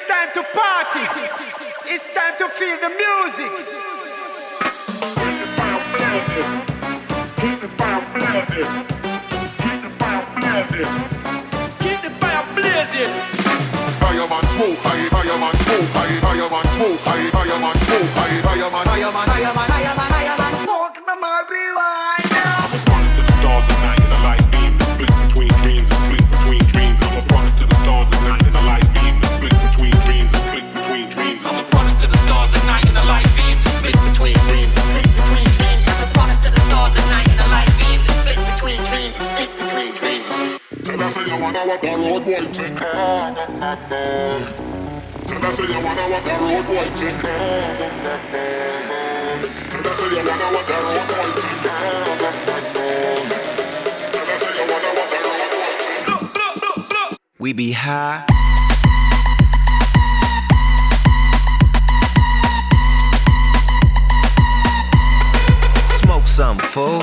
It's time to party. It's time to feel the music. Keep the fire blazing. Keep the fire blazing. Keep the fire blazing. Keep the fire blazing. Fireman smoke, I fireman smoke, I fireman smoke, I fireman smoke, I fireman, fireman, fireman, fireman, fireman, smoke split between dreams. Tell us you wanna what the road boy think. Tell us you wanna what the road boy think. Tell us you wanna what the road boy think. Tell us you wanna what the road boy think. We be high. Smoke some fool.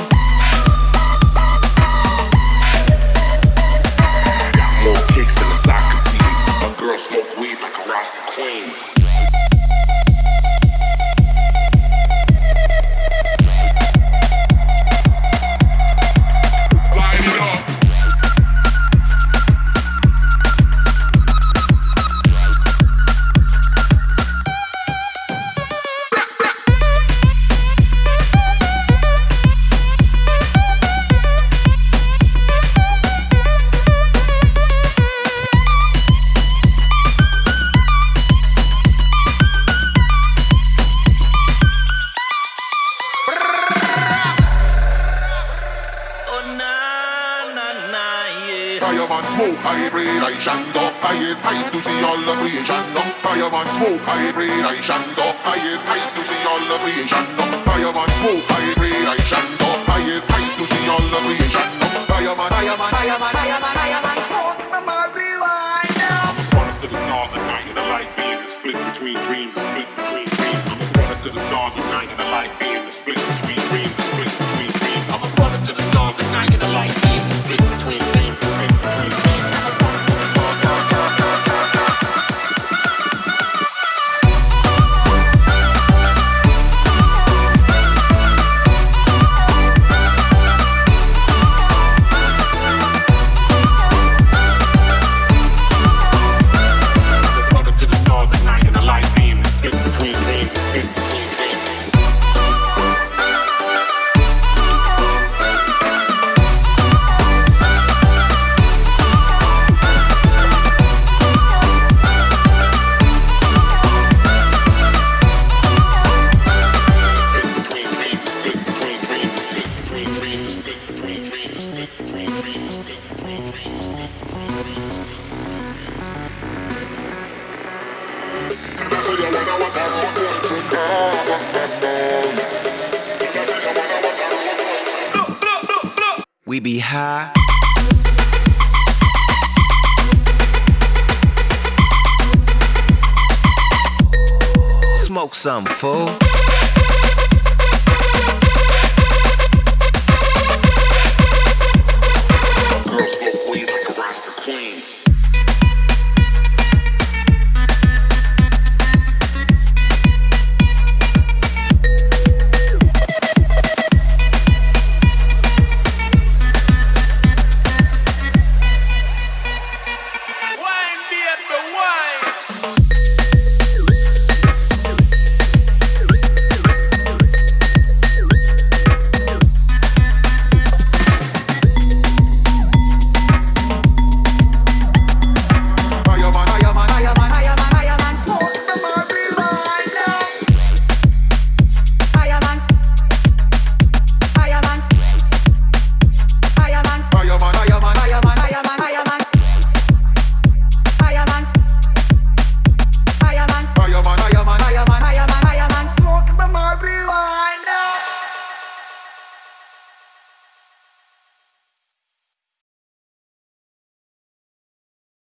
Girl smoke weed like a Rasta queen. Yeah. Fireman smoke, I breathe, I shines up. Is eyes to see all the creation. No. Fireman smoke, I breathe, I shines up. Is eyes to see all the creation. No. Fireman smoke, I breathe, I shines up. Is eyes to see all the creation. No. Fireman, fireman, fireman, fireman, fireman, smoke the marijuana. Product to the stars at night in a light. The split between dreams, the split between dreams. I'm a product to the stars at night in a light. The split We be high. Smoke some fool.